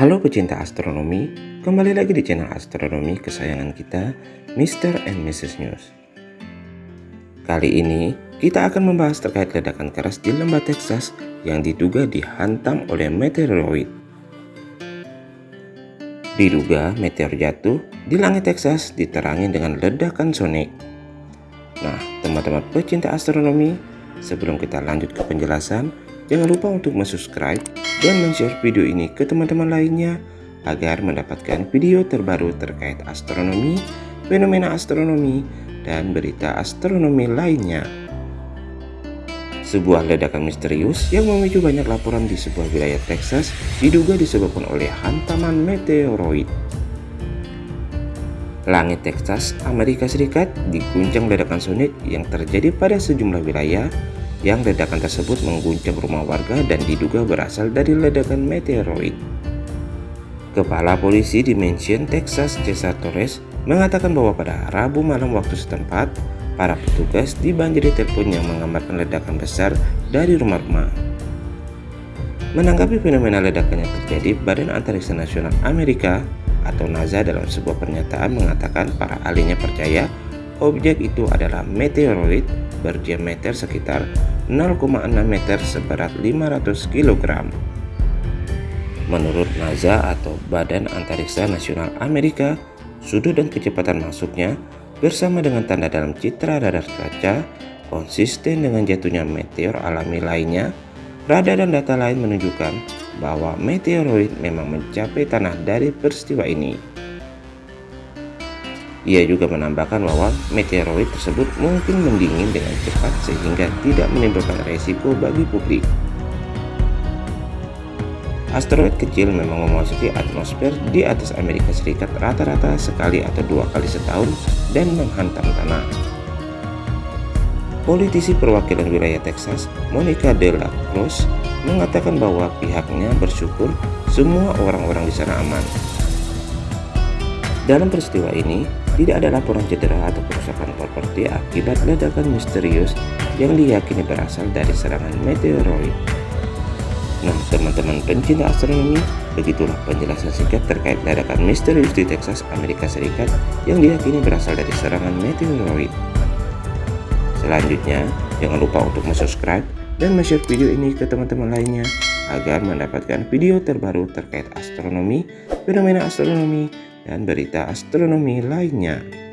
Halo pecinta astronomi, kembali lagi di channel astronomi kesayangan kita, Mr. and Mrs. News. Kali ini, kita akan membahas terkait ledakan keras di lembah Texas yang diduga dihantam oleh meteoroid. Diduga meteor jatuh di langit Texas diterangi dengan ledakan sonik. Nah, teman-teman pecinta astronomi, sebelum kita lanjut ke penjelasan, Jangan lupa untuk subscribe dan share video ini ke teman-teman lainnya agar mendapatkan video terbaru terkait astronomi, fenomena astronomi, dan berita astronomi lainnya. Sebuah ledakan misterius yang memicu banyak laporan di sebuah wilayah Texas diduga disebabkan oleh hantaman meteoroid. Langit Texas, Amerika Serikat diguncang ledakan sonik yang terjadi pada sejumlah wilayah yang ledakan tersebut mengguncang rumah warga dan diduga berasal dari ledakan meteoroid. Kepala polisi di Mansion, Texas, Cesar Torres, mengatakan bahwa pada Rabu malam waktu setempat, para petugas dibanjiri telepon yang menggambarkan ledakan besar dari rumah-rumah. Menanggapi fenomena ledakan yang terjadi, Badan Antariksa Nasional Amerika atau NASA dalam sebuah pernyataan mengatakan para ahlinya percaya objek itu adalah meteoroid berdiameter sekitar 0,6 meter seberat 500 kg. Menurut NASA atau Badan Antariksa Nasional Amerika, sudut dan kecepatan masuknya bersama dengan tanda dalam citra radar kaca konsisten dengan jatuhnya meteor alami lainnya, radar dan data lain menunjukkan bahwa meteoroid memang mencapai tanah dari peristiwa ini. Ia juga menambahkan bahwa meteoroid tersebut mungkin mendingin dengan cepat sehingga tidak menimbulkan resiko bagi publik. Asteroid kecil memang memasuki atmosfer di atas Amerika Serikat rata-rata sekali atau dua kali setahun dan menghantam tanah. Politisi perwakilan wilayah Texas, Monica de la Cruz, mengatakan bahwa pihaknya bersyukur semua orang-orang di sana aman. Dalam peristiwa ini, tidak ada laporan cedera atau kerusakan properti akibat ledakan misterius yang diyakini berasal dari serangan meteoroid. Nah, teman-teman pencinta astronomi, begitulah penjelasan singkat terkait ledakan misterius di Texas, Amerika Serikat yang diyakini berasal dari serangan meteoroid. Selanjutnya, jangan lupa untuk subscribe dan share video ini ke teman-teman lainnya agar mendapatkan video terbaru terkait astronomi, fenomena astronomi, dan berita astronomi lainnya.